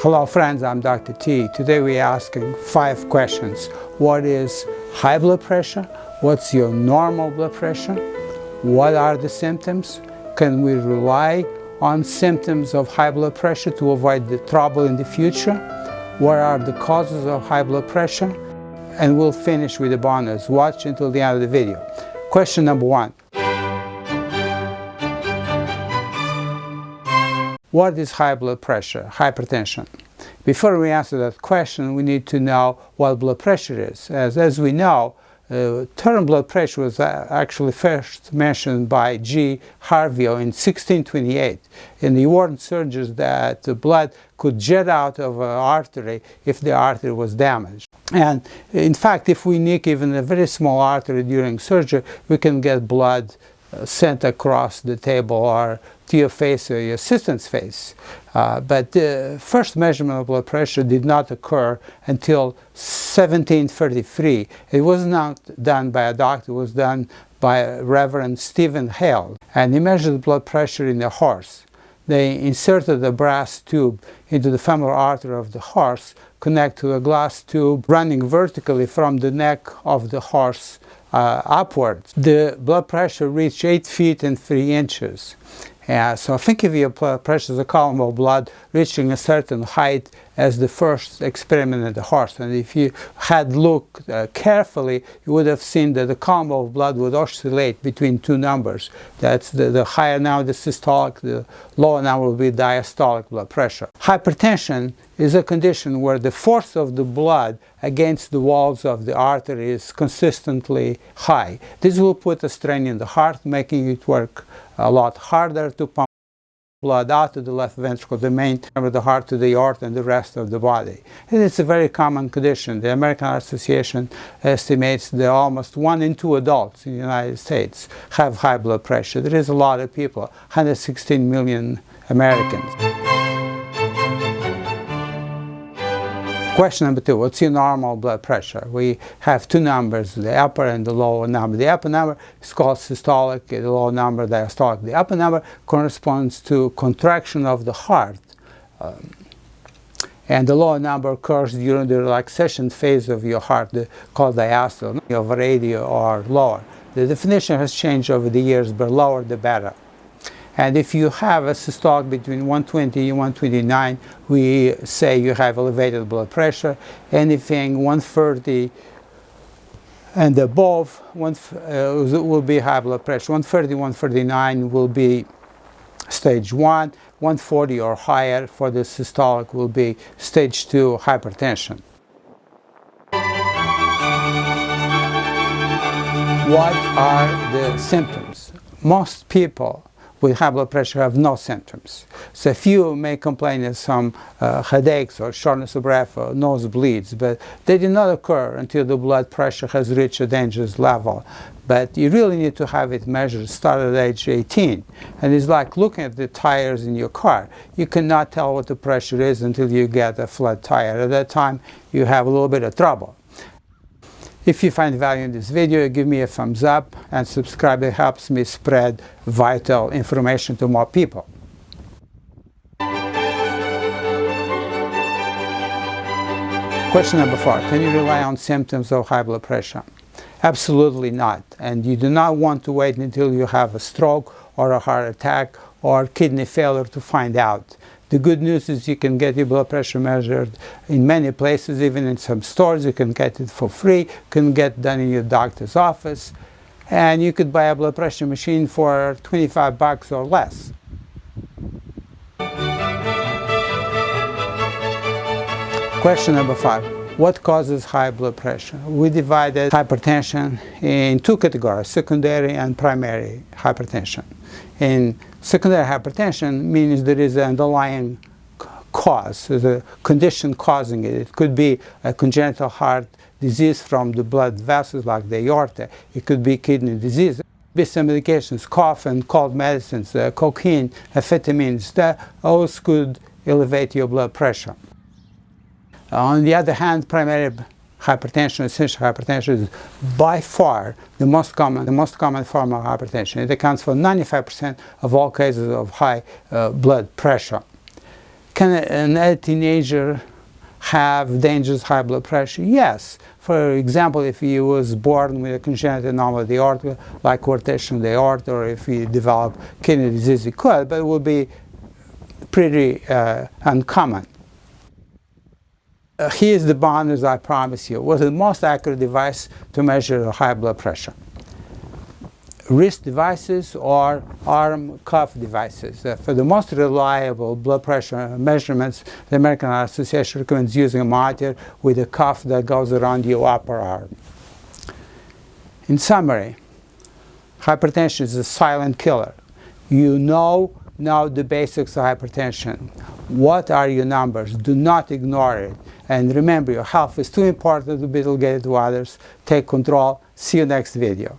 Hello friends, I'm Dr. T. Today we're asking five questions. What is high blood pressure? What's your normal blood pressure? What are the symptoms? Can we rely on symptoms of high blood pressure to avoid the trouble in the future? What are the causes of high blood pressure? And we'll finish with the bonus. Watch until the end of the video. Question number one. What is high blood pressure, hypertension? Before we answer that question, we need to know what blood pressure is. As, as we know, uh, term blood pressure was uh, actually first mentioned by G. Harvey in 1628. And he warned surgeons that the blood could jet out of an artery if the artery was damaged. And in fact, if we nick even a very small artery during surgery, we can get blood sent across the table or to your face or your assistant's face. Uh, but the first measurement of blood pressure did not occur until 1733. It was not done by a doctor, it was done by Reverend Stephen Hale. And he measured blood pressure in a horse. They inserted a brass tube into the femoral artery of the horse, connect to a glass tube running vertically from the neck of the horse uh, upwards. The blood pressure reached 8 feet and 3 inches. Uh, so I think of your pressure as a column of blood reaching a certain height as the first experiment in the horse. And if you had looked uh, carefully, you would have seen that the column of blood would oscillate between two numbers. That's the, the higher now the systolic, the lower now will be diastolic blood pressure. Hypertension is a condition where the force of the blood against the walls of the artery is consistently high. This will put a strain in the heart, making it work a lot harder to pump blood out to the left ventricle, the main of the heart to the aorta and the rest of the body. And it's a very common condition. The American Association estimates that almost one in two adults in the United States have high blood pressure. There is a lot of people, 116 million Americans. Question number two, what's your normal blood pressure? We have two numbers, the upper and the lower number. The upper number is called systolic, the lower number diastolic. The upper number corresponds to contraction of the heart. Um, and the lower number occurs during the relaxation phase of your heart, the, called diastole, of radio or lower. The definition has changed over the years, but lower the better. And if you have a systolic between 120 and 129, we say you have elevated blood pressure. Anything 130 and above one, uh, will be high blood pressure. 130, 139 will be stage 1. 140 or higher for the systolic will be stage 2 hypertension. What are the symptoms? Most people with high blood pressure have no symptoms. So a few may complain of some uh, headaches or shortness of breath or nosebleeds, but they do not occur until the blood pressure has reached a dangerous level. But you really need to have it measured start at age 18. And it's like looking at the tires in your car. You cannot tell what the pressure is until you get a flat tire. At that time, you have a little bit of trouble. If you find value in this video, give me a thumbs up and subscribe. It helps me spread vital information to more people. Question number four, can you rely on symptoms of high blood pressure? Absolutely not. And you do not want to wait until you have a stroke or a heart attack or kidney failure to find out. The good news is you can get your blood pressure measured in many places, even in some stores. You can get it for free. You can get done in your doctor's office. And you could buy a blood pressure machine for 25 bucks or less. Question number five. What causes high blood pressure? We divided hypertension in two categories, secondary and primary hypertension. In secondary hypertension means there is an underlying cause, the condition causing it. It could be a congenital heart disease from the blood vessels like the aorta. It could be kidney disease. Some medications, cough and cold medicines, uh, cocaine, amphetamines, that those could elevate your blood pressure. On the other hand, primary hypertension, essential hypertension is by far the most common, the most common form of hypertension. It accounts for 95% of all cases of high uh, blood pressure. Can a, a teenager have dangerous high blood pressure? Yes. For example, if he was born with a congenital anomaly of the aorta, like coarctation of the aorta, or if he developed kidney disease, he could, but it would be pretty uh, uncommon. Uh, here's the bond, as I promise you. was the most accurate device to measure high blood pressure wrist devices or arm cuff devices. Uh, for the most reliable blood pressure measurements, the American Heart Association recommends using a monitor with a cuff that goes around your upper arm. In summary, hypertension is a silent killer. You know now the basics of hypertension. What are your numbers? Do not ignore it. And remember, your health is too important to be delegated to others. Take control. See you next video.